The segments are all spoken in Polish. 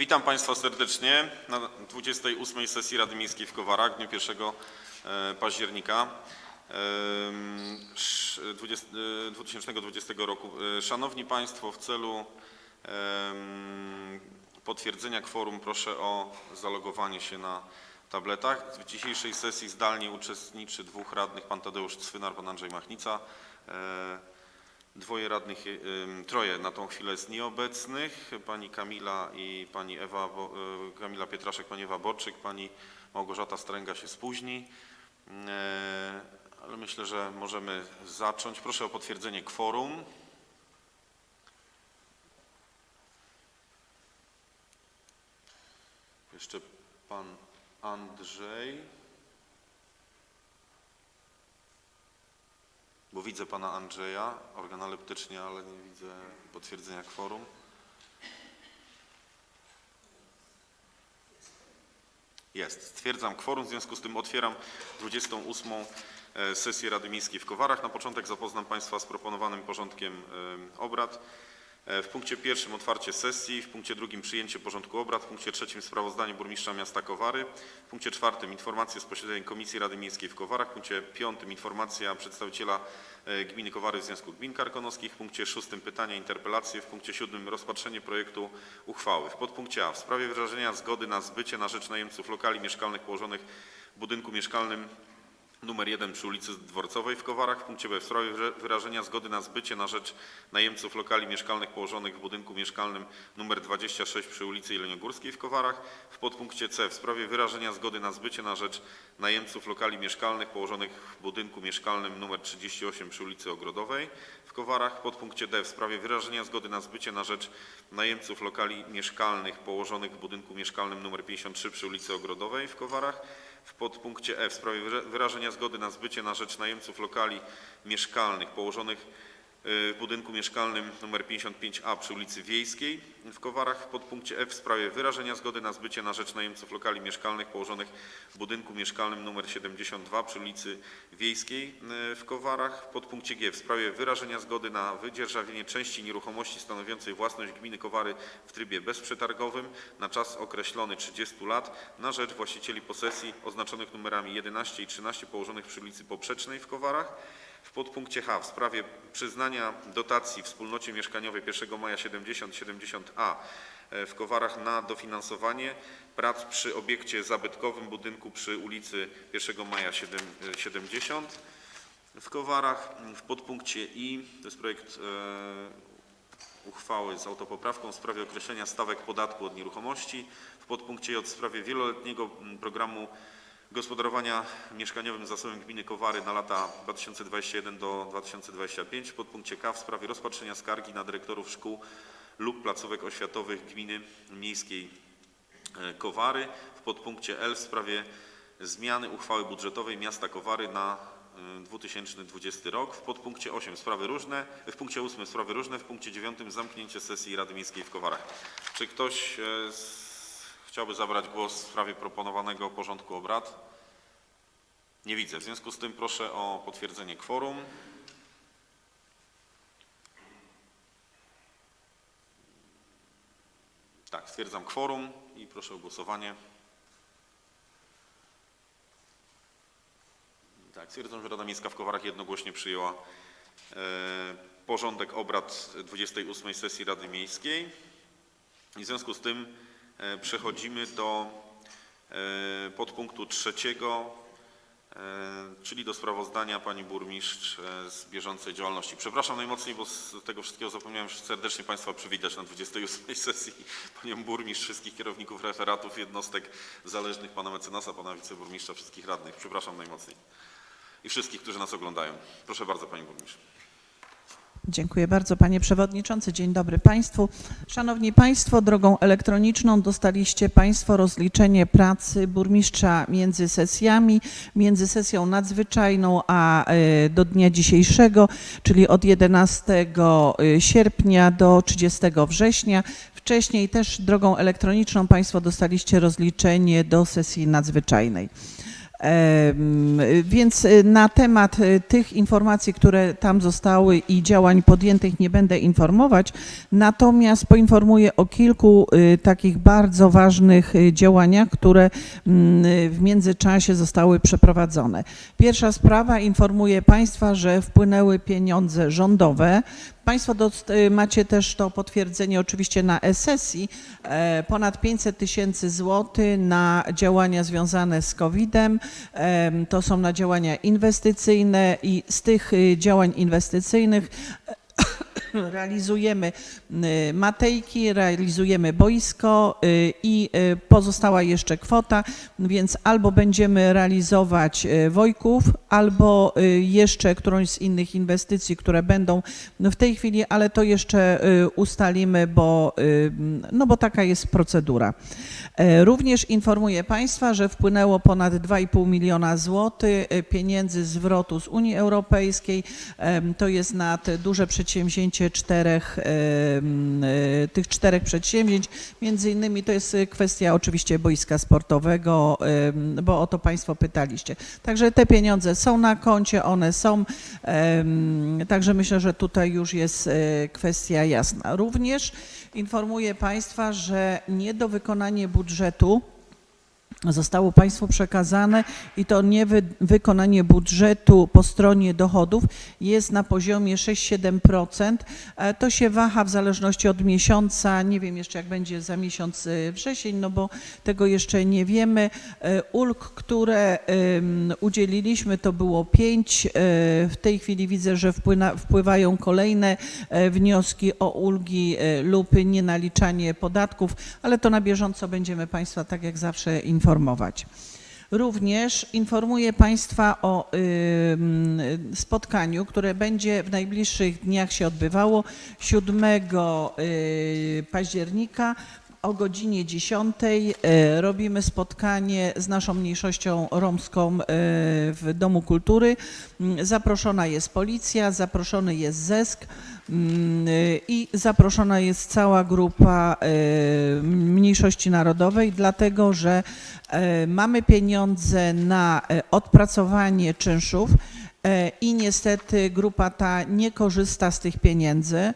Witam Państwa serdecznie na 28. sesji Rady Miejskiej w Kowarach w dniu 1 e, października em, sz- 20 e, 2020 roku. E, Szanowni Państwo, w celu potwierdzenia kworum proszę o zalogowanie się na tabletach. W dzisiejszej sesji zdalnie uczestniczy dwóch radnych, pan Tadeusz Cwynar, pan Andrzej Machnica. Dwoje radnych, ym, troje na tą chwilę jest nieobecnych. Pani Kamila i pani Ewa, y, Kamila Pietraszek, pani Ewa Borczyk, pani Małgorzata Stręga się spóźni. E, Ale myślę, że możemy zacząć. Proszę o potwierdzenie kworum. Jeszcze pan Andrzej. Bo widzę pana Andrzeja organoleptycznie, ale nie widzę potwierdzenia kworum. Jest. Stwierdzam kworum, w związku z tym otwieram 28. e, sesję Rady Miejskiej w Kowarach. Na początek zapoznam Państwa z proponowanym porządkiem e, obrad. E, W punkcie pierwszym otwarcie sesji, w punkcie drugim przyjęcie porządku obrad, w punkcie trzecim sprawozdanie burmistrza miasta Kowary, w punkcie czwartym informacje z posiedzeń Komisji Rady Miejskiej w Kowarach, w punkcie piątym informacja przedstawiciela e, gminy Kowary w Związku Gmin Karkonoskich, w punkcie szóstym pytania, interpelacje, w punkcie siódmym rozpatrzenie projektu uchwały. W podpunkcie A w sprawie wyrażenia zgody na zbycie na rzecz najemców lokali mieszkalnych położonych w budynku mieszkalnym numer 1 przy ulicy Dworcowej w Kowarach. W punkcie B w sprawie wyra- wyrażenia zgody na zbycie na rzecz najemców lokali mieszkalnych położonych w budynku mieszkalnym numer 26 przy ulicy Jeleniogórskiej w Kowarach. W podpunkcie C w sprawie wyrażenia zgody na zbycie na rzecz najemców lokali mieszkalnych położonych w budynku mieszkalnym numer 38 przy ulicy Ogrodowej w Kowarach. W podpunkcie D w sprawie wyrażenia zgody na zbycie na rzecz najemców lokali mieszkalnych położonych w budynku mieszkalnym numer 53 przy ulicy Ogrodowej w Kowarach. W podpunkcie E w sprawie wyra- wyrażenia zgody na zbycie na rzecz najemców lokali mieszkalnych położonych w budynku mieszkalnym nr 55A przy ulicy Wiejskiej w Kowarach. W podpunkcie F w sprawie wyrażenia zgody na zbycie na rzecz najemców lokali mieszkalnych położonych w budynku mieszkalnym nr 72 przy ulicy Wiejskiej y, w Kowarach. W podpunkcie G w sprawie wyrażenia zgody na wydzierżawienie części nieruchomości stanowiącej własność gminy Kowary w trybie bezprzetargowym na czas określony 30 lat na rzecz właścicieli posesji oznaczonych numerami 11 i 13 położonych przy ulicy Poprzecznej w Kowarach. W podpunkcie H w sprawie przyznania dotacji wspólnocie mieszkaniowej 1 maja 70-70A e, w Kowarach na dofinansowanie prac przy obiekcie zabytkowym budynku przy ulicy 1 maja 7 e, 70 w Kowarach. W podpunkcie I to jest projekt e, uchwały z autopoprawką w sprawie określenia stawek podatku od nieruchomości. W podpunkcie J w sprawie wieloletniego mm, programu gospodarowania mieszkaniowym zasobem gminy Kowary na lata 2021 do 2025. W podpunkcie K w sprawie rozpatrzenia skargi na dyrektorów szkół lub placówek oświatowych gminy miejskiej e, Kowary. W podpunkcie L w sprawie zmiany uchwały budżetowej miasta Kowary na e, 2020 rok. W podpunkcie 8 sprawy różne, w punkcie 8 sprawy różne, w punkcie 9 zamknięcie sesji Rady Miejskiej w Kowarach. Czy ktoś e, z, chciałby zabrać głos w sprawie proponowanego porządku obrad? Nie widzę. W związku z tym proszę o potwierdzenie kworum. Tak, stwierdzam kworum i proszę o głosowanie. Tak, stwierdzam, że Rada Miejska w Kowarach jednogłośnie przyjęła e, porządek obrad 28 sesji Rady Miejskiej. I w związku z tym przechodzimy do e, podpunktu trzeciego, e, czyli do sprawozdania pani burmistrz e, z bieżącej działalności. Przepraszam najmocniej, bo z tego wszystkiego zapomniałem serdecznie Państwa przywitać na 28 sesji panią burmistrz, wszystkich kierowników referatów, jednostek zależnych, pana mecenasa, pana wiceburmistrza, wszystkich radnych. Przepraszam najmocniej. I wszystkich, którzy nas oglądają. Proszę bardzo pani burmistrz. Dziękuję bardzo panie przewodniczący. Dzień dobry państwu. Szanowni państwo, drogą elektroniczną dostaliście państwo rozliczenie pracy burmistrza między sesjami, między sesją nadzwyczajną a e, do dnia dzisiejszego, czyli od 11 sierpnia do 30 września. Wcześniej też drogą elektroniczną państwo dostaliście rozliczenie do sesji nadzwyczajnej. Więc y, na temat y, tych informacji, które tam zostały i działań podjętych nie będę informować, natomiast poinformuję o kilku y, takich bardzo ważnych działaniach, które mm, w międzyczasie zostały przeprowadzone. Pierwsza sprawa, informuję Państwa, że wpłynęły pieniądze rządowe. Państwo y, macie też to potwierdzenie oczywiście na e-sesji, e, ponad 500 tysięcy złotych na działania związane z COVID-em. Em, To są na działania inwestycyjne i z tych y, działań inwestycyjnych realizujemy y, Matejki, realizujemy boisko i pozostała jeszcze kwota, więc albo będziemy realizować Wojków, albo y, jeszcze którąś z innych inwestycji, które będą w tej chwili, ale to jeszcze y, ustalimy, bo, y, no bo taka jest procedura. E, Również informuję Państwa, że wpłynęło ponad 2,5 miliona złotych pieniędzy zwrotu z Unii Europejskiej. To jest na te duże przedsięwzięcie czterech, tych czterech przedsięwzięć. Między innymi to jest kwestia oczywiście boiska sportowego, bo o to Państwo pytaliście. Także te pieniądze są na koncie, one są, także myślę, że tutaj już jest e, kwestia jasna. Również informuję Państwa, że niedowykonanie budżetu zostało Państwu przekazane i to niewykonanie budżetu po stronie dochodów jest na poziomie 6-7%. E, To się waha w zależności od miesiąca. Nie wiem jeszcze jak będzie za miesiąc y, wrzesień, no bo tego jeszcze nie wiemy. E, Ulg, które udzieliliśmy to było pięć. E, W tej chwili widzę, że wpływają kolejne e, wnioski o ulgi e, lub nienaliczanie podatków, ale to na bieżąco będziemy Państwa tak jak zawsze informować. Również informuję Państwa o spotkaniu, które będzie w najbliższych dniach się odbywało 7 y, października o godzinie 10. y, Robimy spotkanie z naszą mniejszością romską y, w Domu Kultury. Mm, Zaproszona jest policja, zaproszony jest ZESK mm, y, i zaproszona jest cała grupa mniejszości narodowej, dlatego że e, mamy pieniądze na e, odpracowanie czynszów e, i niestety grupa ta nie korzysta z tych pieniędzy. E,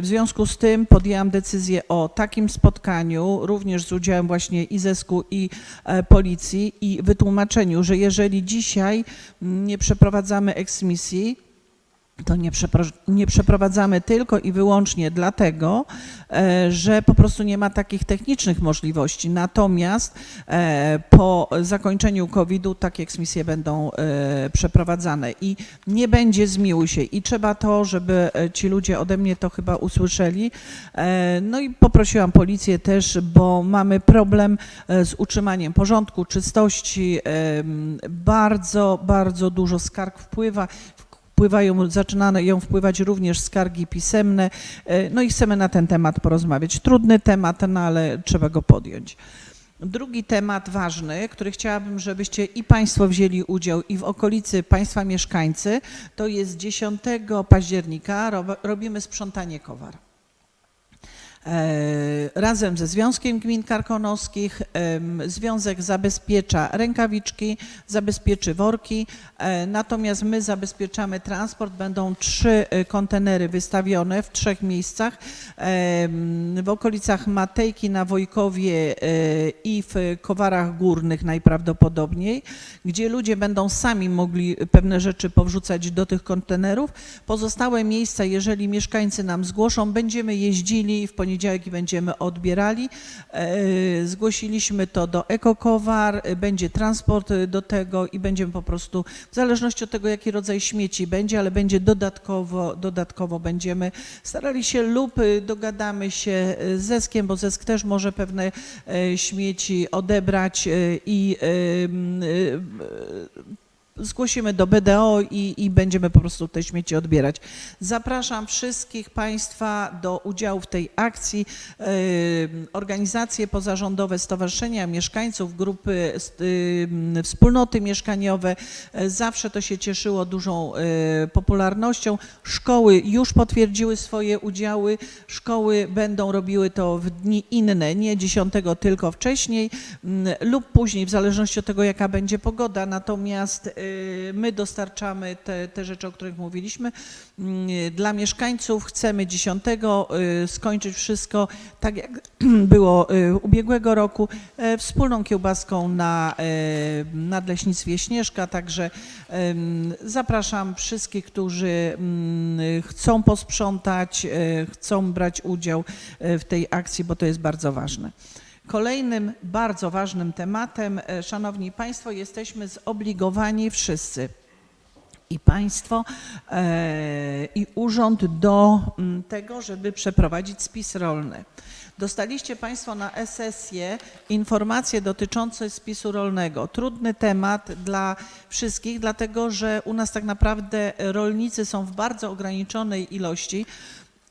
W związku z tym podjęłam decyzję o takim spotkaniu, również z udziałem właśnie i zesku i e, policji i wytłumaczeniu, że jeżeli dzisiaj mm, nie przeprowadzamy eksmisji, to nie, nie przeprowadzamy tylko i wyłącznie dlatego, e, że po prostu nie ma takich technicznych możliwości. Natomiast e, po zakończeniu COVID-u takie eksmisje będą e, przeprowadzane i nie będzie zmiłuj się. I trzeba to, żeby ci ludzie ode mnie to chyba usłyszeli. No i poprosiłam policję też, bo mamy problem z utrzymaniem porządku, czystości. Bardzo, bardzo dużo skarg wpływa wpływają, zaczynają wpływać również skargi pisemne, e, no i chcemy na ten temat porozmawiać. Trudny temat, no ale trzeba go podjąć. Drugi temat ważny, który chciałabym, żebyście i Państwo wzięli udział i w okolicy Państwa mieszkańcy, to jest 10 października rob- robimy sprzątanie kowar. E, Razem ze Związkiem Gmin Karkonoskich Związek zabezpiecza rękawiczki, zabezpieczy worki, e, natomiast my zabezpieczamy transport. Będą trzy e, kontenery wystawione w trzech miejscach. W okolicach Matejki na Wojkowie i w Kowarach Górnych najprawdopodobniej, gdzie ludzie będą sami mogli pewne rzeczy powrzucać do tych kontenerów. Pozostałe miejsca, jeżeli mieszkańcy nam zgłoszą, będziemy jeździli w poniedziałek i będziemy odbierali. E, Zgłosiliśmy to do Ekokowar, e, będzie transport e, do tego i będziemy po prostu, w zależności od tego, jaki rodzaj śmieci będzie, ale będzie dodatkowo, dodatkowo będziemy starali się lub dogadamy się z Zeskiem, bo Zesk też może pewne śmieci odebrać i zgłosimy do BDO i, i będziemy po prostu te śmieci odbierać. Zapraszam wszystkich Państwa do udziału w tej akcji. Yy, Organizacje pozarządowe, stowarzyszenia mieszkańców, grupy, yy, wspólnoty mieszkaniowe, yy, zawsze to się cieszyło dużą popularnością. Szkoły już potwierdziły swoje udziały. Szkoły będą robiły to w dni inne, nie 10, tylko wcześniej mm, lub później, w zależności od tego, jaka będzie pogoda. Natomiast my dostarczamy te, te rzeczy, o których mówiliśmy. Mm, Dla mieszkańców chcemy 10 y, skończyć wszystko tak, jak było y, ubiegłego roku, e, wspólną kiełbaską na e, Nadleśnictwie Śnieżka. Także zapraszam wszystkich, którzy mm, chcą posprzątać, e, chcą brać udział w tej akcji, bo to jest bardzo ważne. Kolejnym bardzo ważnym tematem, e, Szanowni Państwo, jesteśmy zobligowani wszyscy i państwo e, i urząd do mm, tego, żeby przeprowadzić spis rolny. Dostaliście Państwo na sesję informacje dotyczące spisu rolnego. Trudny temat dla wszystkich, dlatego że u nas tak naprawdę rolnicy są w bardzo ograniczonej ilości.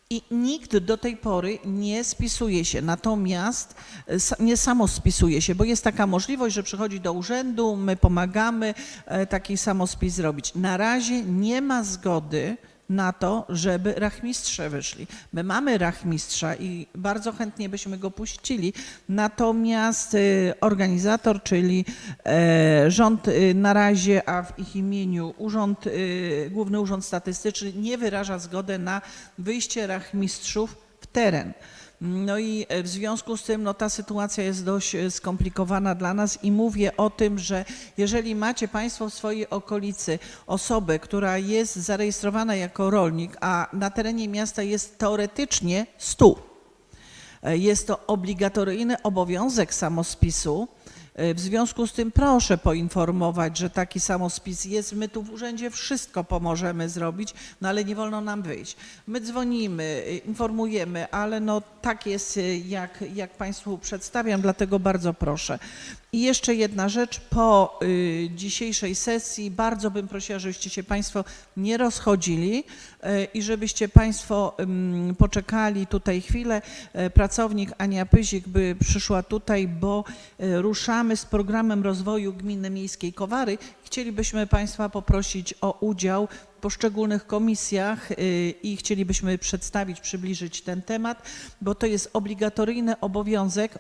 I nikt do tej pory nie spisuje się, natomiast e, nie samo spisuje się, bo jest taka możliwość, że przychodzi do urzędu, my pomagamy e, taki samospis zrobić. Na razie nie ma zgody na to, żeby rachmistrze wyszli. My mamy rachmistrza i bardzo chętnie byśmy go puścili, natomiast e, organizator, czyli e, rząd e, na razie, a w ich imieniu urząd, e, Główny Urząd Statystyczny nie wyraża zgody na wyjście rachmistrzów w teren. No i e, w związku z tym no, ta sytuacja jest dość e, skomplikowana dla nas i mówię o tym, że jeżeli macie Państwo w swojej okolicy osobę, która jest zarejestrowana jako rolnik, a na terenie miasta jest teoretycznie 100, E, Jest to obligatoryjny obowiązek samospisu. E, W związku z tym proszę poinformować, że taki samospis jest. My tu w urzędzie wszystko pomożemy zrobić, no ale nie wolno nam wyjść. My dzwonimy, e, informujemy, ale no tak jest, e, jak, jak Państwu przedstawiam, dlatego bardzo proszę. I jeszcze jedna rzecz, po y, dzisiejszej sesji bardzo bym prosiła, żebyście się Państwo nie rozchodzili y, i żebyście Państwo poczekali tutaj chwilę. Y, Pracownik Ania Pyzik by przyszła tutaj, bo y, ruszamy z programem rozwoju gminy miejskiej Kowary. Chcielibyśmy Państwa poprosić o udział w poszczególnych komisjach y, i chcielibyśmy przedstawić, przybliżyć ten temat, bo to jest obligatoryjny obowiązek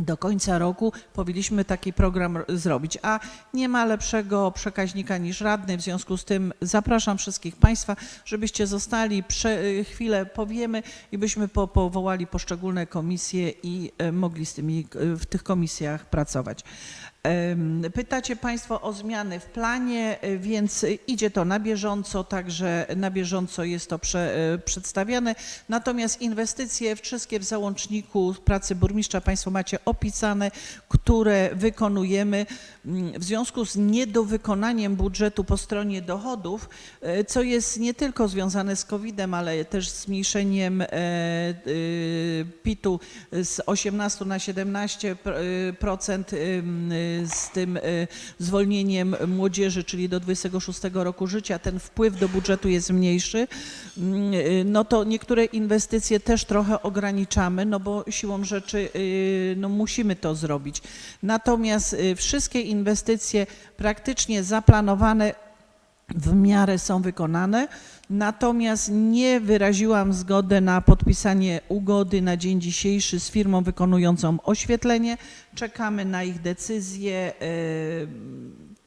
do końca roku powinniśmy taki program zrobić, a nie ma lepszego przekaźnika niż radny. W związku z tym zapraszam wszystkich Państwa, żebyście zostali, y, chwilę powiemy i byśmy po, powołali poszczególne komisje i e, mogli z tymi, y, w tych komisjach pracować. Pytacie Państwo o zmiany w planie, y, więc idzie to na bieżąco, także na bieżąco jest to prze, y, przedstawiane. Natomiast inwestycje wszystkie w załączniku pracy burmistrza Państwo macie opisane, które wykonujemy Mm, w związku z niedowykonaniem budżetu po stronie dochodów, y, co jest nie tylko związane z COVID-em, ale też zmniejszeniem e, y, PIT-u z 18 na 17 z tym y, zwolnieniem młodzieży, czyli do 26 roku życia, ten wpływ do budżetu jest mniejszy, mm, y, no to niektóre inwestycje też trochę ograniczamy, no bo siłą rzeczy y, no musimy to zrobić. Natomiast wszystkie inwestycje praktycznie zaplanowane w miarę są wykonane, natomiast nie wyraziłam zgody na podpisanie ugody na dzień dzisiejszy z firmą wykonującą oświetlenie. Czekamy na ich decyzję. y,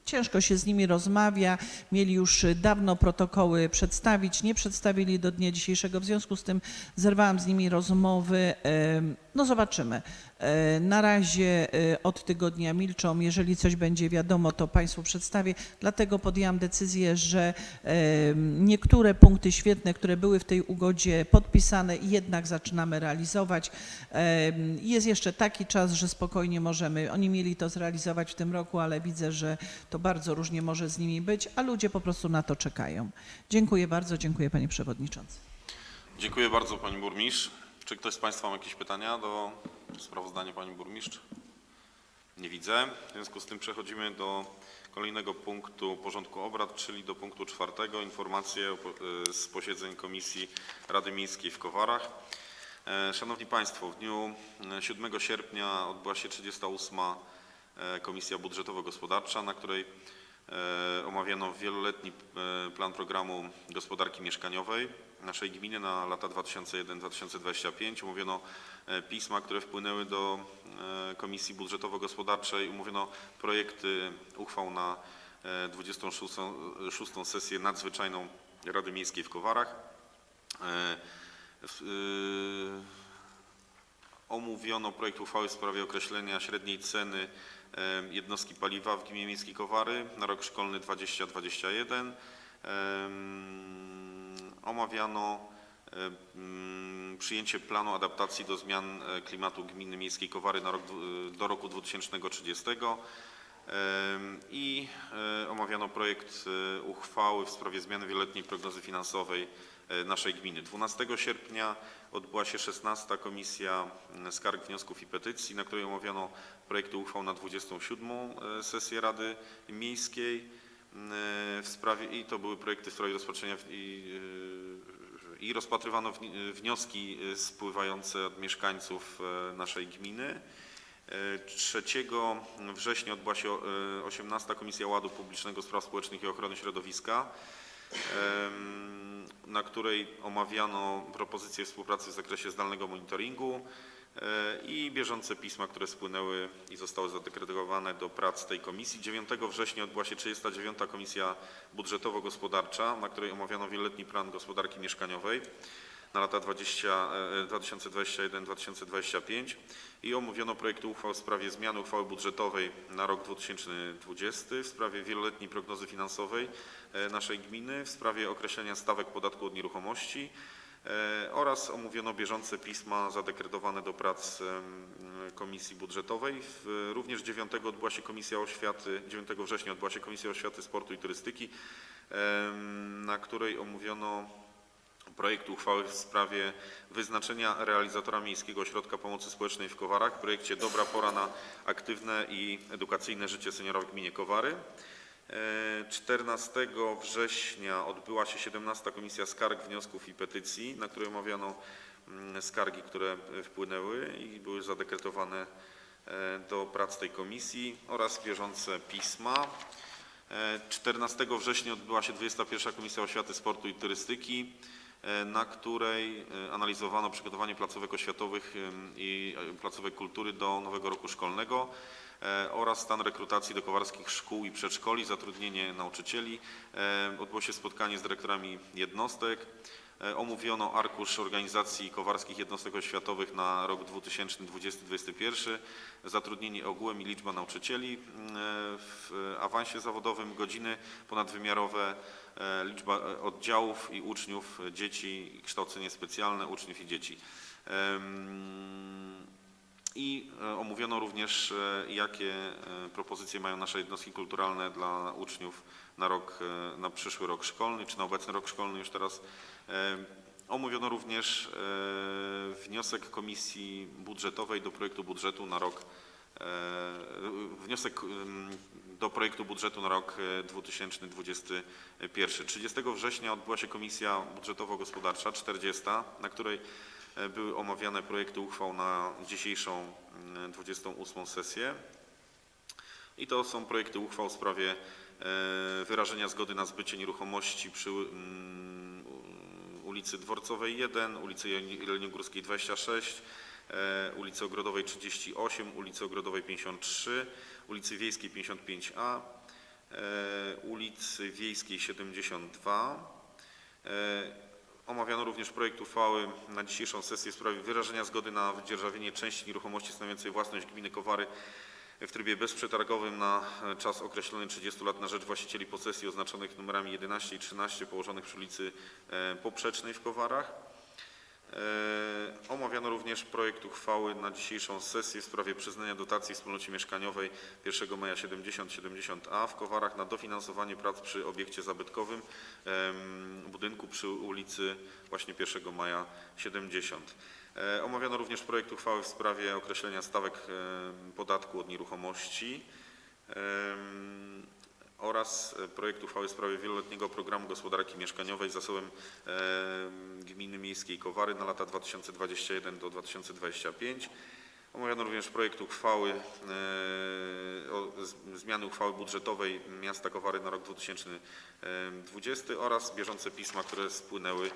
Ciężko się z nimi rozmawia. Mieli już dawno protokoły przedstawić, nie przedstawili do dnia dzisiejszego. W związku z tym zerwałam z nimi rozmowy. Em, No zobaczymy. E, Na razie e, od tygodnia milczą. Jeżeli coś będzie wiadomo, to Państwu przedstawię. Dlatego podjęłam decyzję, że em, niektóre punkty świetne, które były w tej ugodzie podpisane, jednak zaczynamy realizować. Jest jeszcze taki czas, że spokojnie możemy. Oni mieli to zrealizować w tym roku, ale widzę, że to bardzo różnie może z nimi być, a ludzie po prostu na to czekają. Dziękuję bardzo, dziękuję Panie Przewodniczący. Dziękuję bardzo Pani Burmistrz. Czy ktoś z Państwa ma jakieś pytania do sprawozdania Pani Burmistrz? Nie widzę. W związku z tym przechodzimy do kolejnego punktu porządku obrad, czyli do punktu czwartego, informacje e, z posiedzeń Komisji Rady Miejskiej w Kowarach. E, Szanowni Państwo, w dniu e, 7 sierpnia odbyła się 38. e, Komisja Budżetowo-Gospodarcza, na której e, omawiano wieloletni e, plan programu gospodarki mieszkaniowej naszej gminy na lata 2001-2025. Omówiono e, pisma, które wpłynęły do e, Komisji Budżetowo-Gospodarczej. Omówiono projekty uchwał na e, 26. szóstą sesję nadzwyczajną Rady Miejskiej w Kowarach. E, Omówiono projekt uchwały w sprawie określenia średniej ceny e, jednostki paliwa w gminie Miejskiej Kowary na rok szkolny 2021. Omawiano e, mm, przyjęcie planu adaptacji do zmian e, klimatu gminy Miejskiej Kowary rok, dwu- do roku 2030. Em, I e, omawiano projekt e, uchwały w sprawie zmiany wieloletniej prognozy finansowej e, naszej gminy. 12 sierpnia odbyła się 16. Komisja Skarg, Wniosków i Petycji, na której omawiano projekty uchwał na 27. e, sesję Rady Miejskiej w sprawie i to były projekty w sprawie rozpatrzenia i, e, i rozpatrywano wni- wnioski e, spływające od mieszkańców e, naszej gminy. E, 3 września odbyła się e, 18. Komisja Ładu Publicznego, Spraw Społecznych i Ochrony Środowiska, na której omawiano propozycje współpracy w zakresie zdalnego monitoringu e, i bieżące pisma, które spłynęły i zostały zadekredowane do prac tej komisji. 9 września odbyła się 39. Komisja Budżetowo-Gospodarcza, na której omawiano wieloletni plan gospodarki mieszkaniowej na lata 20, e, 2021-2025 i omówiono projekty uchwał w sprawie zmiany uchwały budżetowej na rok 2020, w sprawie wieloletniej prognozy finansowej e, naszej gminy, w sprawie określenia stawek podatku od nieruchomości e, oraz omówiono bieżące pisma zadekretowane do prac Komisji Budżetowej. Również 9 odbyła się Komisja Oświaty, 9 września odbyła się Komisja Oświaty, Sportu i Turystyki, na której omówiono projekt uchwały w sprawie wyznaczenia realizatora Miejskiego Ośrodka Pomocy Społecznej w Kowarach w projekcie Dobra pora na aktywne i edukacyjne życie seniora w gminie Kowary. E, 14 września odbyła się 17. Komisja Skarg, Wniosków i Petycji, na której omawiano mm, skargi, które e, wpłynęły i były zadekretowane e, do prac tej komisji oraz bieżące pisma. E, 14 września odbyła się 21. Komisja Oświaty, Sportu i Turystyki, e, na której e, analizowano przygotowanie placówek oświatowych i e, placówek kultury do nowego roku szkolnego e, oraz stan rekrutacji do kowarskich szkół i przedszkoli, zatrudnienie nauczycieli. E, Odbyło się spotkanie z dyrektorami jednostek. E, Omówiono arkusz organizacji kowarskich jednostek oświatowych na rok 2020-2021, zatrudnienie ogółem i liczba nauczycieli e, w awansie zawodowym, godziny ponadwymiarowe, e, liczba e, oddziałów i uczniów, e, dzieci, kształcenie specjalne uczniów i dzieci. I e, omówiono również, e, jakie e, propozycje mają nasze jednostki kulturalne dla uczniów na rok, na przyszły rok szkolny, czy na obecny rok szkolny już teraz. Omówiono również wniosek Komisji Budżetowej do projektu budżetu na rok, wniosek do projektu budżetu na rok e, 2021. 30 września odbyła się Komisja Budżetowo-Gospodarcza, 40, na której były omawiane projekty uchwał na dzisiejszą mm, 28 sesję. I to są projekty uchwał w sprawie e, wyrażenia zgody na zbycie nieruchomości przy mm, ulicy Dworcowej 1, ulicy Jeleniogórskiej 26, e, ulicy Ogrodowej 38, ulicy Ogrodowej 53, ulicy Wiejskiej 55A, e, ulicy Wiejskiej 72. Omawiano również projekt uchwały na dzisiejszą sesję w sprawie wyrażenia zgody na wydzierżawienie części nieruchomości stanowiącej własność gminy Kowary w trybie bezprzetargowym na e, czas określony 30 lat na rzecz właścicieli posesji oznaczonych numerami 11 i 13 położonych przy ulicy e, Poprzecznej w Kowarach. E, Omawiano również projekt uchwały na dzisiejszą sesję w sprawie przyznania dotacji wspólnocie mieszkaniowej 1 maja 70-70A w Kowarach na dofinansowanie prac przy obiekcie zabytkowym budynku przy ulicy właśnie 1 maja 70. E, Omawiano również projekt uchwały w sprawie określenia stawek podatku od nieruchomości. Oraz e, projekt uchwały w sprawie wieloletniego programu gospodarki mieszkaniowej zasobem e, Gminy Miejskiej Kowary na lata 2021 do 2025. Omawiano również projekt uchwały e, o z- zmiany uchwały budżetowej miasta Kowary na rok 2020 oraz bieżące pisma, które spłynęły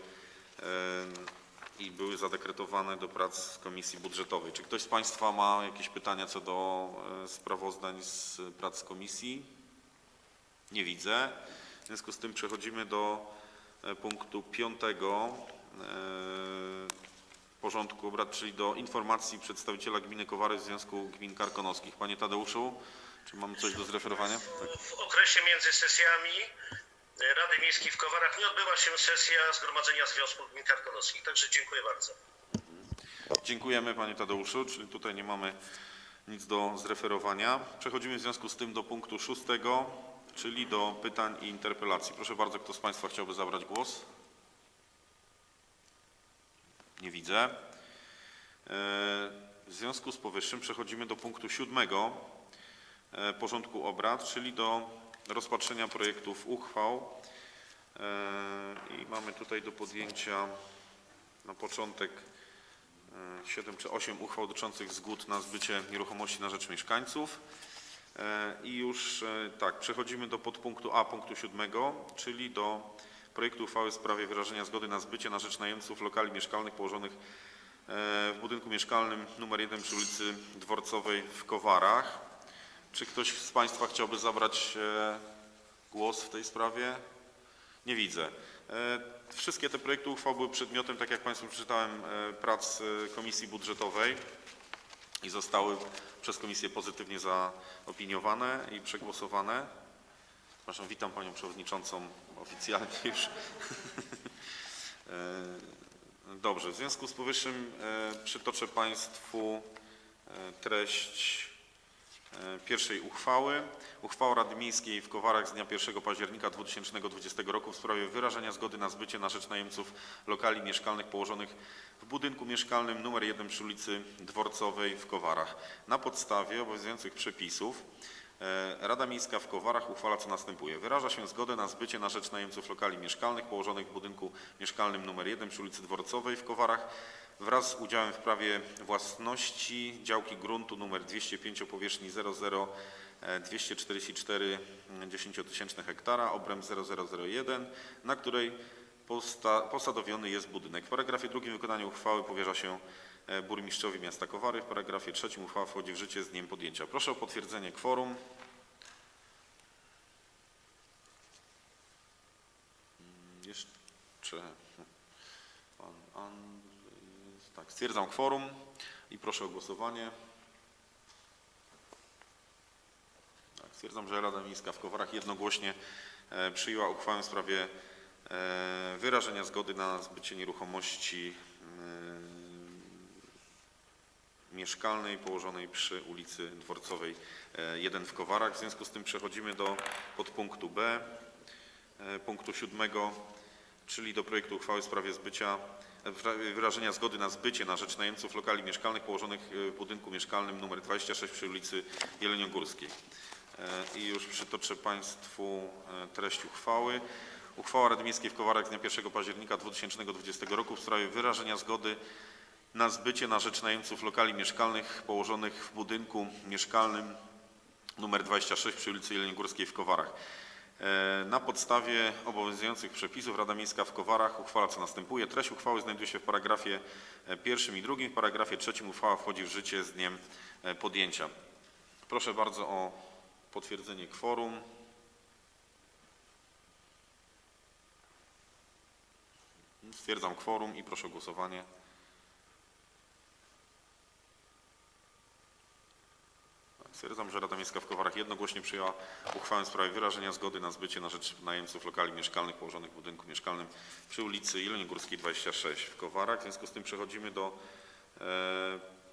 i były zadekretowane do prac Komisji Budżetowej. Czy ktoś z Państwa ma jakieś pytania co do sprawozdań z prac komisji? Nie widzę. W związku z tym przechodzimy do e, punktu piątego e, porządku obrad, czyli do informacji przedstawiciela gminy Kowary w Związku Gmin Karkonoskich. Panie Tadeuszu, czy mamy coś do zreferowania? Tak. W okresie między sesjami e, Rady Miejskiej w Kowarach nie odbyła się sesja Zgromadzenia Związku Gmin Karkonoskich. Także dziękuję bardzo. Dziękujemy Panie Tadeuszu, czyli tutaj nie mamy nic do zreferowania. Przechodzimy w związku z tym do punktu szóstego, czyli do pytań i interpelacji. Proszę bardzo, kto z Państwa chciałby zabrać głos? Nie widzę. E, W związku z powyższym przechodzimy do punktu siódmego e, porządku obrad, czyli do rozpatrzenia projektów uchwał. E, I mamy tutaj do podjęcia na początek 7 czy 8 uchwał dotyczących zgód na zbycie nieruchomości na rzecz mieszkańców. E, I już e, tak, przechodzimy do podpunktu A punktu 7, czyli do projektu uchwały w sprawie wyrażenia zgody na zbycie na rzecz najemców lokali mieszkalnych położonych e, w budynku mieszkalnym nr 1 przy ulicy Dworcowej w Kowarach. Czy ktoś z Państwa chciałby zabrać głos w tej sprawie? Nie widzę. Wszystkie te projekty uchwał były przedmiotem, tak jak Państwu przeczytałem, prac Komisji Budżetowej i zostały przez Komisję pozytywnie zaopiniowane i przegłosowane. Przepraszam, witam Panią Przewodniczącą oficjalnie już. E, Dobrze, w związku z powyższym e, przytoczę Państwu e, treść pierwszej uchwały. Uchwała Rady Miejskiej w Kowarach z dnia 1 października 2020 roku w sprawie wyrażenia zgody na zbycie na rzecz najemców lokali mieszkalnych położonych w budynku mieszkalnym nr 1 przy ulicy Dworcowej w Kowarach. Na podstawie obowiązujących przepisów e, Rada Miejska w Kowarach uchwala co następuje. Wyraża się zgodę na zbycie na rzecz najemców lokali mieszkalnych położonych w budynku mieszkalnym nr 1 przy ulicy Dworcowej w Kowarach wraz z udziałem w prawie własności działki gruntu nr 205 o powierzchni 00 e, 244 dziesięciotysięczne hektara, obręb 0001, na której posadowiony jest budynek. W paragrafie drugim wykonanie uchwały powierza się e, burmistrzowi miasta Kowary. W paragrafie trzecim uchwała wchodzi w życie z dniem podjęcia. Proszę o potwierdzenie kworum. Mm, Jeszcze pan Andrzej Tak, stwierdzam kworum i proszę o głosowanie. Tak, stwierdzam, że Rada Miejska w Kowarach jednogłośnie e, przyjęła uchwałę w sprawie e, wyrażenia zgody na zbycie nieruchomości e, mieszkalnej położonej przy ulicy Dworcowej e, 1 w Kowarach. W związku z tym przechodzimy do podpunktu B, e, punktu siódmego, czyli do projektu uchwały w sprawie zbycia, e, wyrażenia zgody na zbycie na rzecz najemców lokali mieszkalnych położonych e, w budynku mieszkalnym nr 26 przy ulicy Jeleniogórskiej. E, I już przytoczę Państwu e, treść uchwały. Uchwała Rady Miejskiej w Kowarach z dnia 1 października 2020 roku w sprawie wyrażenia zgody na zbycie na rzecz najemców lokali mieszkalnych położonych w budynku mieszkalnym nr 26 przy ulicy Jeleniogórskiej w Kowarach. E, Na podstawie obowiązujących przepisów Rada Miejska w Kowarach uchwala co następuje. Treść uchwały znajduje się w paragrafie e, pierwszym i drugim. W paragrafie trzecim uchwała wchodzi w życie z dniem e, podjęcia. Proszę bardzo o potwierdzenie kworum. Stwierdzam kworum i proszę o głosowanie. Stwierdzam, że Rada Miejska w Kowarach jednogłośnie przyjęła uchwałę w sprawie wyrażenia zgody na zbycie na rzecz najemców lokali mieszkalnych położonych w budynku mieszkalnym przy ulicy Jeleniogórskiej 26 w Kowarach. W związku z tym przechodzimy do e,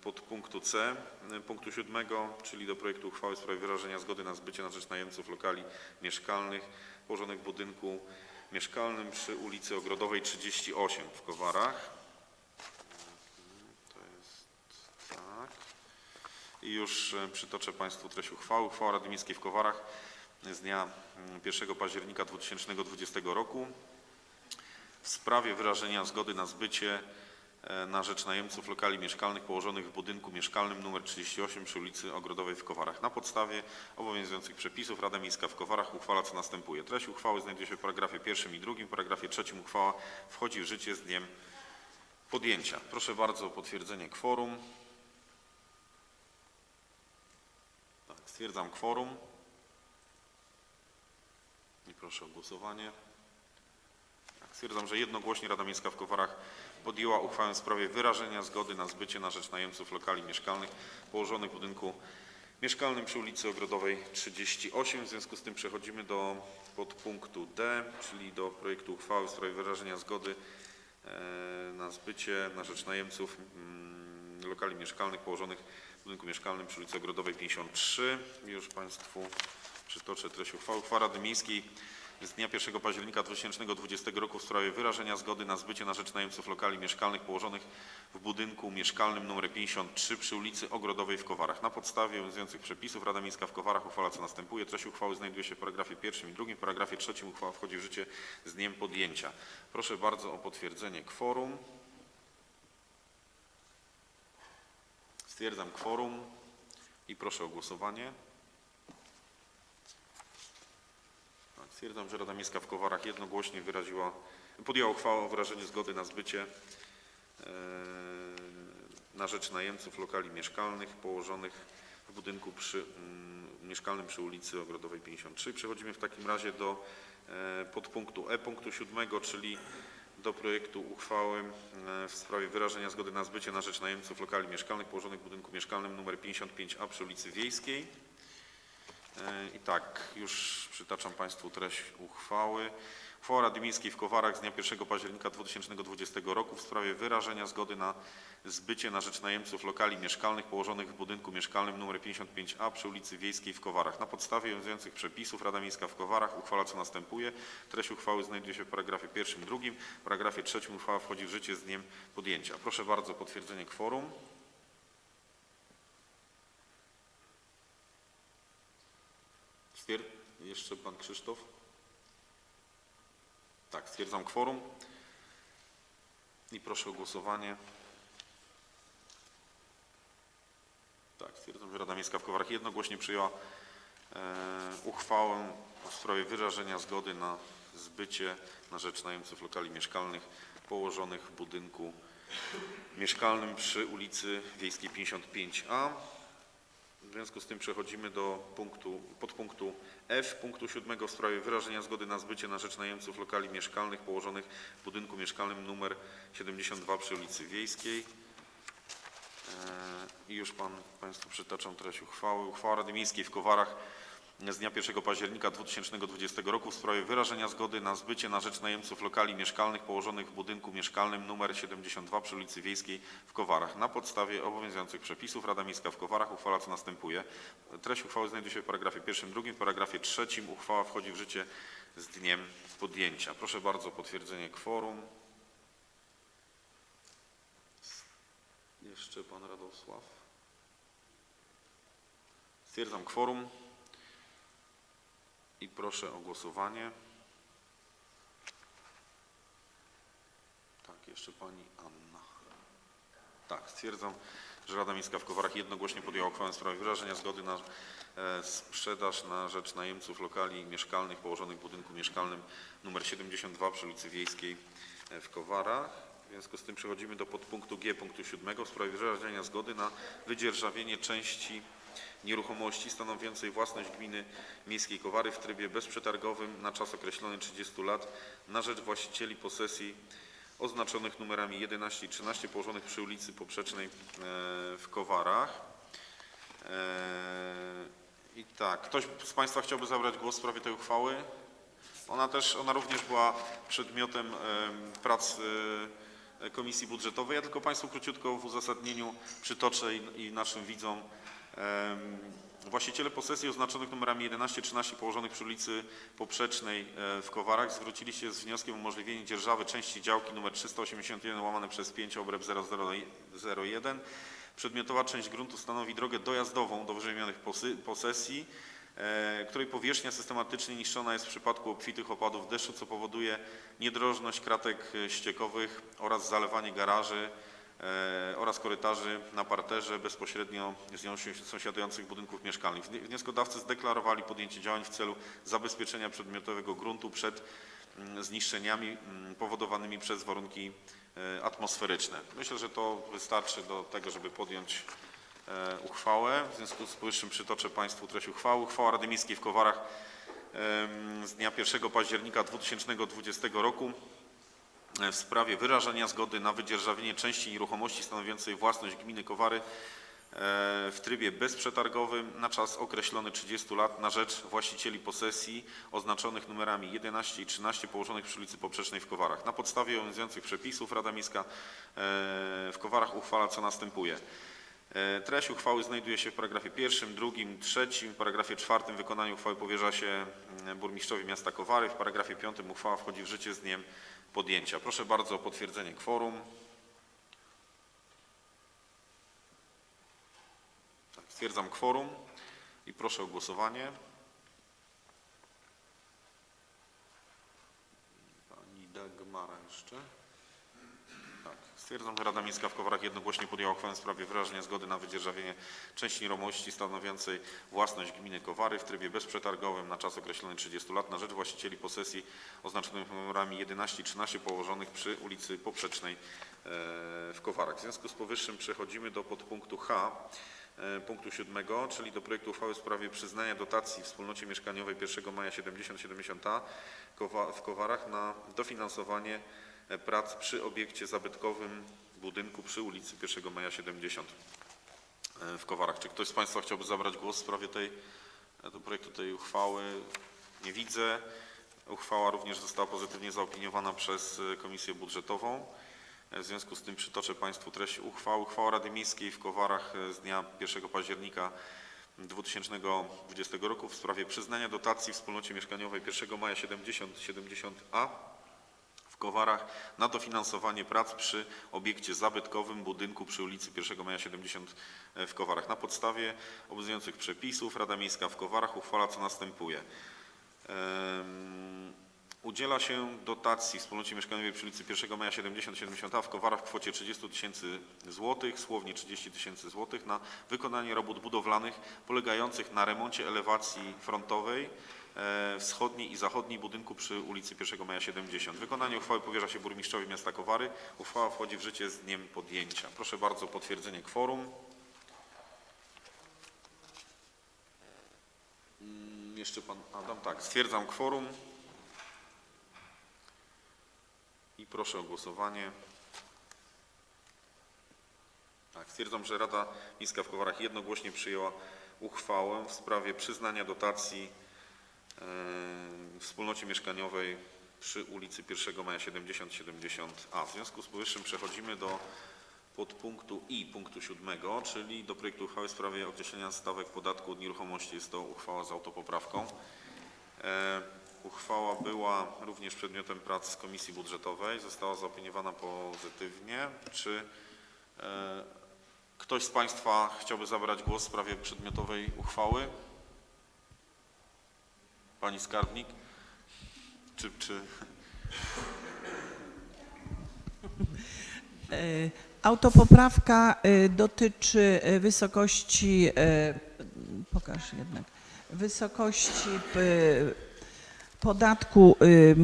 podpunktu C, e, punktu siódmego, czyli do projektu uchwały w sprawie wyrażenia zgody na zbycie na rzecz najemców lokali mieszkalnych położonych w budynku mieszkalnym przy ulicy Ogrodowej 38 w Kowarach. To jest tak. I już e, przytoczę Państwu treść uchwały. Uchwała Rady Miejskiej w Kowarach z dnia mm, 1 października 2020 roku w sprawie wyrażenia zgody na zbycie e, na rzecz najemców lokali mieszkalnych położonych w budynku mieszkalnym nr 38 przy ulicy Ogrodowej w Kowarach. Na podstawie obowiązujących przepisów Rada Miejska w Kowarach uchwala co następuje. Treść uchwały znajduje się w paragrafie pierwszym i drugim. W paragrafie trzecim uchwała wchodzi w życie z dniem podjęcia. Proszę bardzo o potwierdzenie kworum. Stwierdzam kworum. I proszę o głosowanie. Tak, Stwierdzam, że jednogłośnie Rada Miejska w Kowarach podjęła uchwałę w sprawie wyrażenia zgody na zbycie na rzecz najemców lokali mieszkalnych położonych w budynku mieszkalnym przy ulicy Ogrodowej 38. W związku z tym przechodzimy do podpunktu D, czyli do projektu uchwały w sprawie wyrażenia zgody e, na zbycie na rzecz najemców mm, lokali mieszkalnych położonych w budynku mieszkalnym przy ulicy Ogrodowej 53. Już Państwu przytoczę treść uchwały. Uchwała Rady Miejskiej z dnia 1 października 2020 roku w sprawie wyrażenia zgody na zbycie na rzecz najemców lokali mieszkalnych położonych w budynku mieszkalnym nr 53 przy ulicy Ogrodowej w Kowarach. Na podstawie obowiązujących przepisów Rada Miejska w Kowarach uchwala co następuje. Treść uchwały znajduje się w paragrafie pierwszym i drugim. W paragrafie trzecim uchwała wchodzi w życie z dniem podjęcia. Proszę bardzo o potwierdzenie kworum. Stwierdzam kworum i proszę o głosowanie. Tak, Stwierdzam, że Rada Miejska w Kowarach jednogłośnie wyraziła, podjęła uchwałę o wyrażeniu zgody na zbycie e, na rzecz najemców lokali mieszkalnych położonych w budynku przy, mm, mieszkalnym przy ulicy Ogrodowej 53. Przechodzimy w takim razie do e, podpunktu E, punktu siódmego, czyli do projektu uchwały e, w sprawie wyrażenia zgody na zbycie na rzecz najemców lokali mieszkalnych położonych w budynku mieszkalnym nr 55A przy ulicy Wiejskiej. E, I tak, już przytaczam Państwu treść uchwały. Uchwała Rady Miejskiej w Kowarach z dnia 1 października 2020 roku w sprawie wyrażenia zgody na zbycie na rzecz najemców lokali mieszkalnych położonych w budynku mieszkalnym nr 55A przy ulicy Wiejskiej w Kowarach. Na podstawie obowiązujących przepisów Rada Miejska w Kowarach uchwala co następuje. Treść uchwały znajduje się w paragrafie pierwszym drugim. W paragrafie trzecim uchwała wchodzi w życie z dniem podjęcia. Proszę bardzo potwierdzenie kworum. Jeszcze pan Krzysztof? Tak, stwierdzam kworum. I proszę o głosowanie. Tak, stwierdzam, że Rada Miejska w Kowarach jednogłośnie przyjęła e, uchwałę w sprawie wyrażenia zgody na zbycie na rzecz najemców lokali mieszkalnych położonych w budynku mieszkalnym przy ulicy Wiejskiej 55A. W związku z tym przechodzimy do punktu, podpunktu F, punktu siódmego w sprawie wyrażenia zgody na zbycie na rzecz najemców lokali mieszkalnych położonych w budynku mieszkalnym numer 72 przy ulicy Wiejskiej. E, I już pan, Państwu przytaczam treść uchwały. Uchwała Rady Miejskiej w Kowarach z dnia 1 października 2020 roku w sprawie wyrażenia zgody na zbycie na rzecz najemców lokali mieszkalnych położonych w budynku mieszkalnym nr 72 przy ulicy Wiejskiej w Kowarach. Na podstawie obowiązujących przepisów Rada Miejska w Kowarach uchwala co następuje. Treść uchwały znajduje się w paragrafie pierwszym, drugim. W paragrafie trzecim uchwała wchodzi w życie z dniem podjęcia. Proszę bardzo potwierdzenie kworum. Jeszcze pan Radosław. Stwierdzam kworum i proszę o głosowanie. Tak, jeszcze pani Anna. Tak, stwierdzam, że Rada Miejska w Kowarach jednogłośnie podjęła uchwałę w sprawie wyrażenia zgody na e, sprzedaż na rzecz najemców lokali mieszkalnych położonych w budynku mieszkalnym nr 72 przy ulicy Wiejskiej e, w Kowarach. W związku z tym przechodzimy do podpunktu G punktu 7 w sprawie wyrażenia zgody na wydzierżawienie części nieruchomości stanowiącej własność gminy miejskiej Kowary w trybie bezprzetargowym na czas określony 30 lat na rzecz właścicieli posesji oznaczonych numerami 11 i 13 położonych przy ulicy Poprzecznej e, w Kowarach. E, I tak, ktoś z Państwa chciałby zabrać głos w sprawie tej uchwały? Ona też, ona również była przedmiotem em, prac e, Komisji Budżetowej. Ja tylko Państwu króciutko w uzasadnieniu przytoczę i naszym widzom. Właściciele posesji oznaczonych numerami 11 13 położonych przy ulicy Poprzecznej e, w Kowarach zwrócili się z wnioskiem o umożliwienie dzierżawy części działki nr 381 łamane przez 5 obręb 0001. Przedmiotowa część gruntu stanowi drogę dojazdową do posy- posesji e, której powierzchnia systematycznie niszczona jest w przypadku obfitych opadów deszczu, co powoduje niedrożność kratek e, ściekowych oraz zalewanie garaży oraz korytarzy na parterze bezpośrednio z nią sąsiadujących budynków mieszkalnych. Wni- Wnioskodawcy zdeklarowali podjęcie działań w celu zabezpieczenia przedmiotowego gruntu przed mm, zniszczeniami mm, powodowanymi przez warunki e, atmosferyczne. Myślę, że to wystarczy do tego, żeby podjąć e, uchwałę. W związku z powyższym przytoczę Państwu treść uchwały. Uchwała Rady Miejskiej w Kowarach z dnia 1 października 2020 roku e, w sprawie wyrażenia zgody na wydzierżawienie części nieruchomości stanowiącej własność gminy Kowary e, w trybie bezprzetargowym na czas określony 30 lat na rzecz właścicieli posesji oznaczonych numerami 11 i 13 położonych przy ulicy Poprzecznej w Kowarach. Na podstawie obowiązujących przepisów Rada Miejska e, w Kowarach uchwala co następuje. E, Treść uchwały znajduje się w paragrafie pierwszym, drugim, trzecim. W paragrafie czwartym wykonanie uchwały powierza się mm, burmistrzowi miasta Kowary. W paragrafie piątym uchwała wchodzi w życie z dniem podjęcia. Proszę bardzo o potwierdzenie kworum. Tak, Stwierdzam kworum i proszę o głosowanie. Pani Dagmara jeszcze. Stwierdzam, że Rada Miejska w Kowarach jednogłośnie podjęła uchwałę w sprawie wyrażenia zgody na wydzierżawienie części nieruchomości stanowiącej własność gminy Kowary w trybie bezprzetargowym na czas określony 30 lat na rzecz właścicieli posesji oznaczonych numerami 11 i 13 położonych przy ulicy Poprzecznej e, w Kowarach. W związku z powyższym przechodzimy do podpunktu H e, punktu siódmego, czyli do projektu uchwały w sprawie przyznania dotacji wspólnocie mieszkaniowej 1 maja 70-70A Kowa- w Kowarach na dofinansowanie prac przy obiekcie zabytkowym budynku przy ulicy 1 Maja 70 e, w Kowarach. Czy ktoś z Państwa chciałby zabrać głos w sprawie tej, e, do projektu tej uchwały? Nie widzę. Uchwała również została pozytywnie zaopiniowana przez e, Komisję Budżetową. E, W związku z tym przytoczę Państwu treść uchwały. Uchwała Rady Miejskiej w Kowarach e, z dnia 1 października 2020 roku w sprawie przyznania dotacji wspólnocie mieszkaniowej 1 maja 70-70A w Kowarach na dofinansowanie prac przy obiekcie zabytkowym budynku przy ulicy 1 Maja 70 w Kowarach. Na podstawie obowiązujących przepisów Rada Miejska w Kowarach uchwala co następuje. Udziela się dotacji wspólnocie mieszkaniowej przy ulicy 1 Maja 70-70A w Kowarach w kwocie 30 tysięcy złotych, słownie 30 tysięcy złotych na wykonanie robót budowlanych polegających na remoncie elewacji frontowej e, wschodniej i zachodniej budynku przy ulicy 1 Maja 70. Wykonanie uchwały powierza się burmistrzowi miasta Kowary. Uchwała wchodzi w życie z dniem podjęcia. Proszę bardzo o potwierdzenie kworum. Mm, Jeszcze pan Adam, tak, stwierdzam kworum. I proszę o głosowanie. Tak, stwierdzam, że Rada Miejska w Kowarach jednogłośnie przyjęła uchwałę w sprawie przyznania dotacji e, wspólnocie mieszkaniowej przy ulicy 1 Maja 70-70A. W związku z powyższym przechodzimy do podpunktu I punktu siódmego, czyli do projektu uchwały w sprawie określenia stawek podatku od nieruchomości. Jest to uchwała z autopoprawką. E, Uchwała była również przedmiotem prac Komisji Budżetowej. Została zaopiniowana pozytywnie. Czy e, ktoś z Państwa chciałby zabrać głos w sprawie przedmiotowej uchwały? Pani Skarbnik? Czy, czy... E, Autopoprawka e, dotyczy e, wysokości, pokaż jednak, wysokości podatku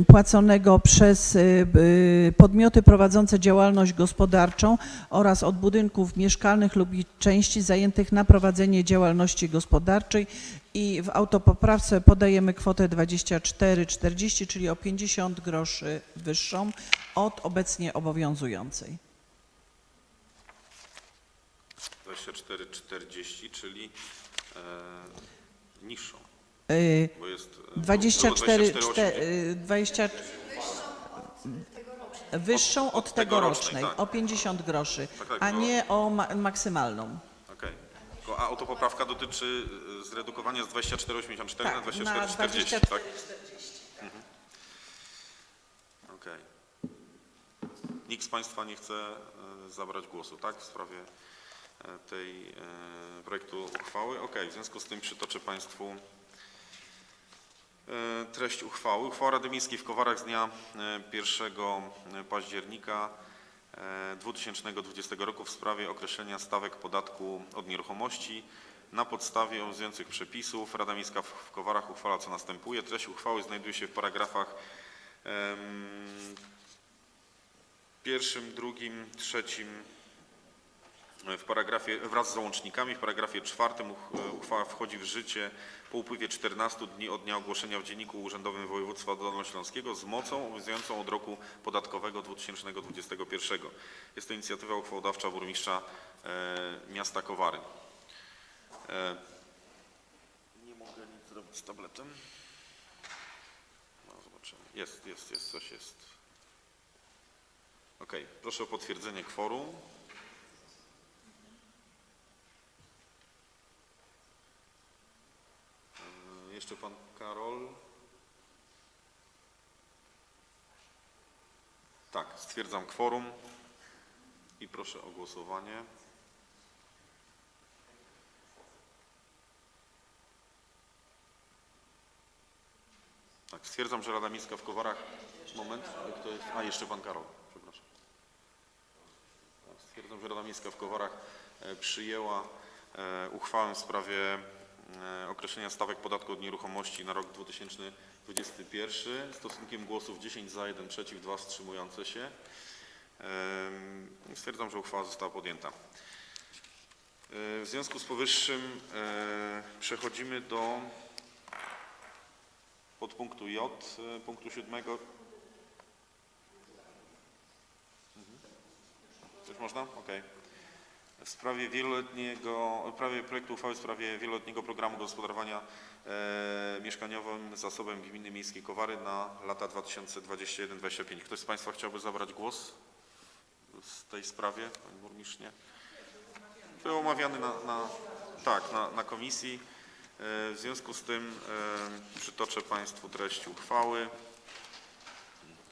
płaconego przez e, b- podmioty prowadzące działalność gospodarczą oraz od budynków mieszkalnych lub ich części zajętych na prowadzenie działalności gospodarczej i w autopoprawce podajemy kwotę 24,40, czyli o 50 groszy wyższą od obecnie obowiązującej. 24,40, czyli e, niższą, Y, 24, było 24,80. czte- y, 20, wyższą od tegorocznej, tak. o 50 groszy, Tak, tak, a no. nie o ma maksymalną. A autopoprawka dotyczy e, zredukowania z 24,84 na Tak, na 24,40, tak? Mhm. Okej. Nikt z Państwa nie chce e, zabrać głosu, tak, w sprawie e, tej e, projektu uchwały? Okej, w związku z tym przytoczę Państwu E, Treść uchwały. Uchwała Rady Miejskiej w Kowarach z dnia e, 1 października e, 2020 roku w sprawie określenia stawek podatku od nieruchomości na podstawie obowiązujących przepisów. Rada Miejska w Kowarach uchwala co następuje. Treść uchwały znajduje się w paragrafach pierwszym, drugim, trzecim, w paragrafie wraz z załącznikami. W paragrafie czwartym uch- uchwała wchodzi w życie po upływie 14 dni od dnia ogłoszenia w Dzienniku Urzędowym Województwa Dolnośląskiego z mocą obowiązującą od roku podatkowego 2021. Jest to inicjatywa uchwałodawcza burmistrza e, miasta Kowary. E, nie mogę nic zrobić z tabletem. No, zobaczymy. Jest, jest, jest, coś jest. Ok, proszę o potwierdzenie kworum. E, Jeszcze pan Karol. Tak, stwierdzam kworum i proszę o głosowanie. Tak, stwierdzam, że Rada Miejska w Kowarach. Moment, kto jest? A, jeszcze pan Karol, przepraszam. Tak, Stwierdzam, że Rada Miejska w Kowarach e, przyjęła e, uchwałę w sprawie określenia stawek podatku od nieruchomości na rok 2021 stosunkiem głosów 10 za, 1 przeciw, 2 wstrzymujące się. Stwierdzam, że uchwała została podjęta. E, W związku z powyższym e, przechodzimy do podpunktu J, e, punktu siódmego. Mhm. Coś można? Okej. W sprawie wieloletniego, projektu uchwały w sprawie wieloletniego programu gospodarowania e, mieszkaniowym zasobem gminy miejskiej Kowary na lata 2021-2025. Ktoś z Państwa chciałby zabrać głos w tej sprawie? Pani burmistrz, nie? Był omawiany na, na, tak, na, na komisji. E, W związku z tym e, przytoczę Państwu treść uchwały.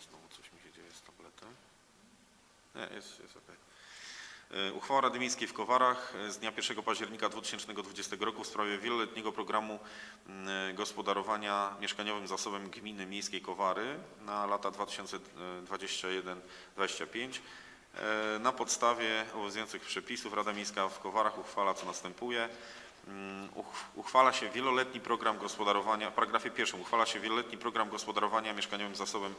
Znowu coś mi się dzieje z tabletem. Nie, jest, jest okej. E, Uchwała Rady Miejskiej w Kowarach e, z dnia 1 października 2020 roku w sprawie wieloletniego programu m, e, gospodarowania mieszkaniowym zasobem gminy miejskiej Kowary na lata 2021-2025. E, Na podstawie obowiązujących przepisów Rada Miejska w Kowarach uchwala co następuje. Mm, uch- Uchwala się wieloletni program gospodarowania, paragrafie pierwszym uchwala się wieloletni program gospodarowania mieszkaniowym zasobem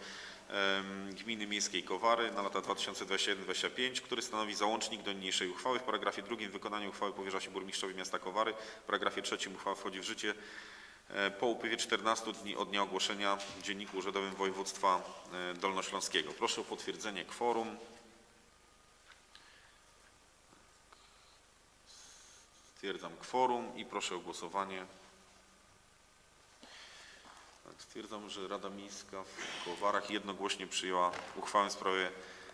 em, gminy miejskiej Kowary na lata 2021-2025, który stanowi załącznik do niniejszej uchwały. W paragrafie drugim wykonanie uchwały powierza się burmistrzowi miasta Kowary. W paragrafie trzecim uchwała wchodzi w życie e, po upływie 14 dni od dnia ogłoszenia w Dzienniku Urzędowym Województwa e, Dolnośląskiego. Proszę o potwierdzenie kworum. Stwierdzam kworum i proszę o głosowanie. Tak, Stwierdzam, że Rada Miejska w Kowarach jednogłośnie przyjęła uchwałę w sprawie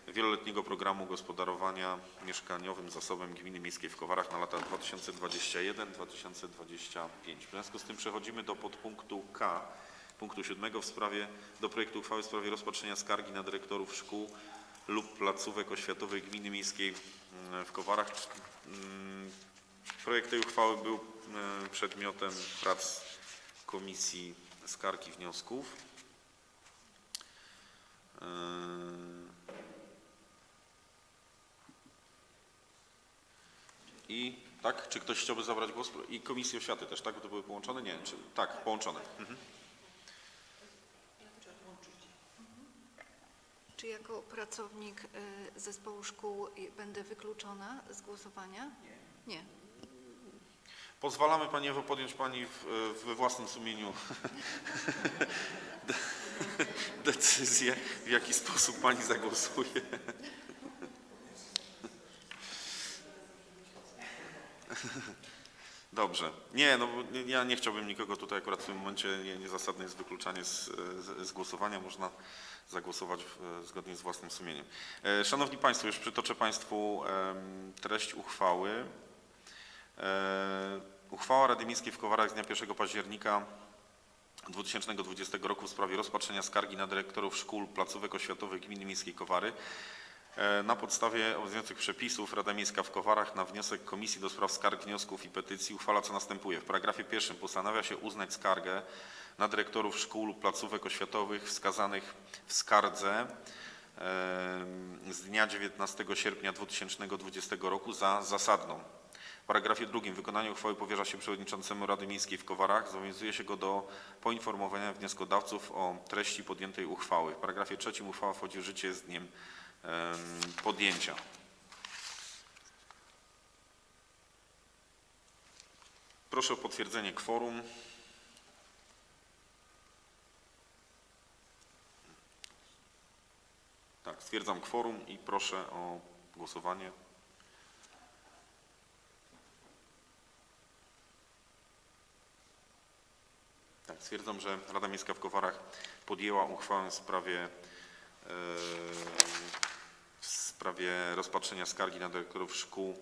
wieloletniego programu gospodarowania mieszkaniowym zasobem gminy miejskiej w Kowarach na lata 2021-2025. W związku z tym przechodzimy do podpunktu K, punktu siódmego w sprawie, do projektu uchwały w sprawie rozpatrzenia skargi na dyrektorów szkół lub placówek oświatowych gminy miejskiej mm, w Kowarach. Projekt tej uchwały był e, przedmiotem prac Komisji Skarg i Wniosków. E, I tak, czy ktoś chciałby zabrać głos? I Komisji Oświaty też, tak? Bo to były połączone? Nie, czy, tak, połączone. Mhm. Czy jako pracownik y, zespołu szkół będę wykluczona z głosowania? Nie. Nie. Pozwalamy Pani Ewo podjąć Pani w, we własnym sumieniu de- decyzję, w jaki sposób Pani zagłosuje. Dobrze. Nie, no ja nie chciałbym nikogo tutaj akurat w tym momencie, nie, niezasadne jest wykluczanie z, z, z głosowania. Można zagłosować w, zgodnie z własnym sumieniem. E, Szanowni Państwo, już przytoczę Państwu em, treść uchwały. E, Uchwała Rady Miejskiej w Kowarach z dnia 1 października 2020 roku w sprawie rozpatrzenia skargi na dyrektorów szkół, placówek oświatowych gminy miejskiej Kowary. E, Na podstawie obowiązujących przepisów Rada Miejska w Kowarach na wniosek Komisji do Spraw Skarg, Wniosków i Petycji uchwala co następuje. W paragrafie pierwszym postanawia się uznać skargę na dyrektorów szkół lub placówek oświatowych wskazanych w skardze em, z dnia 19 sierpnia 2020 roku za zasadną. Paragrafie drugim wykonanie uchwały powierza się przewodniczącemu Rady Miejskiej w Kowarach. Zobowiązuje się go do poinformowania wnioskodawców o treści podjętej uchwały. W paragrafie trzecim uchwała wchodzi w życie z dniem em, podjęcia. Proszę o potwierdzenie kworum. Tak, stwierdzam kworum i proszę o głosowanie. Tak, stwierdzam, że Rada Miejska w Kowarach podjęła uchwałę w sprawie, e, w sprawie rozpatrzenia skargi na dyrektorów szkół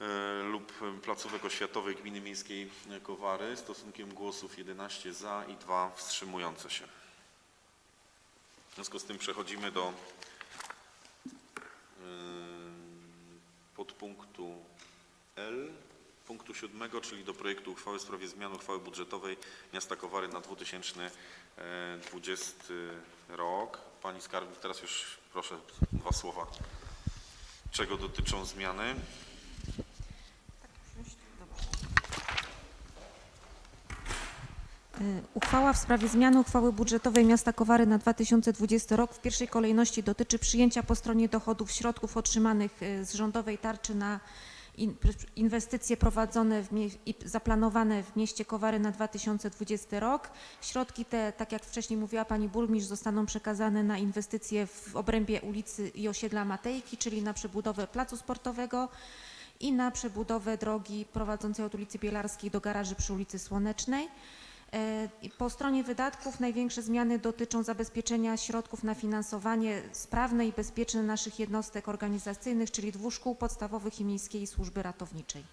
e, lub placówek oświatowych Gminy Miejskiej Kowary stosunkiem głosów 11 za i 2 wstrzymujące się. W związku z tym przechodzimy do podpunktu L, punktu siódmego, czyli do projektu uchwały w sprawie zmiany uchwały budżetowej miasta Kowary na 2020 rok. Pani Skarbnik, teraz już proszę dwa słowa. Czego dotyczą zmiany? Y, Uchwała w sprawie zmiany uchwały budżetowej miasta Kowary na 2020 rok w pierwszej kolejności dotyczy przyjęcia po stronie dochodów środków otrzymanych y, z rządowej tarczy na inwestycje prowadzone i zaplanowane w mieście Kowary na 2020 rok. Środki te, tak jak wcześniej mówiła pani burmistrz, zostaną przekazane na inwestycje w obrębie ulicy i osiedla Matejki, czyli na przebudowę placu sportowego i na przebudowę drogi prowadzącej od ulicy Bielarskiej do garaży przy ulicy Słonecznej. E, Po stronie wydatków największe zmiany dotyczą zabezpieczenia środków na finansowanie sprawne i bezpieczne naszych jednostek organizacyjnych, czyli dwóch szkół podstawowych i miejskiej służby ratowniczej.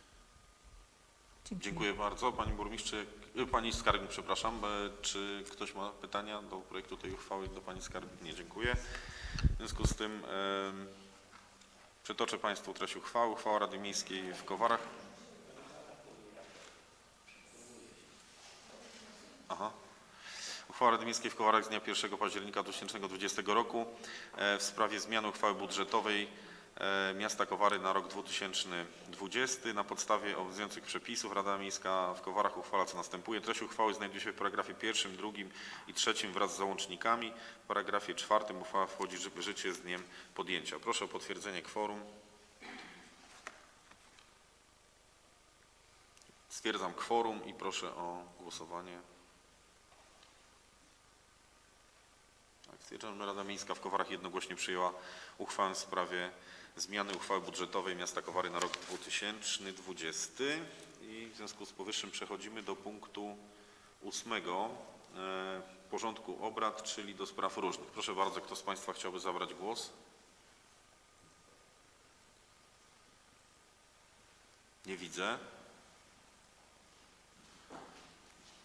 Dziękuję bardzo. Pani burmistrze, y, pani skarbnik, przepraszam. E, Czy ktoś ma pytania do projektu tej uchwały do pani skarbnik? Nie, dziękuję. W związku z tym em, przytoczę państwu treść uchwały. Uchwała Rady Miejskiej w Kowarach. Aha. Uchwała Rady Miejskiej w Kowarach z dnia 1 października 2020 roku e, w sprawie zmiany uchwały budżetowej e, miasta Kowary na rok 2020. Na podstawie obowiązujących przepisów Rada Miejska w Kowarach uchwala co następuje. Treść uchwały znajduje się w paragrafie pierwszym, drugim i trzecim wraz z załącznikami. W paragrafie czwartym uchwała wchodzi w życie z dniem podjęcia. Proszę o potwierdzenie kworum. Stwierdzam kworum i proszę o głosowanie. Tak, stwierdzam, Rada Miejska w Kowarach jednogłośnie przyjęła uchwałę w sprawie zmiany uchwały budżetowej miasta Kowary na rok 2020 i w związku z powyższym przechodzimy do punktu ósmego e, porządku obrad, czyli do spraw różnych. Proszę bardzo, kto z Państwa chciałby zabrać głos? Nie widzę.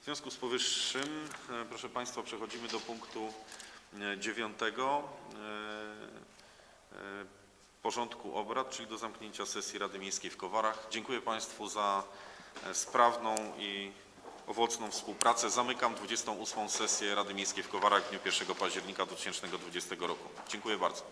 W związku z powyższym, e, proszę Państwa, przechodzimy do punktu e, dziewiątego e, e, porządku obrad, czyli do zamknięcia sesji Rady Miejskiej w Kowarach. Dziękuję Państwu za e, sprawną i owocną współpracę. Zamykam 28. sesję Rady Miejskiej w Kowarach w dniu 1 października 2020 roku. Dziękuję bardzo.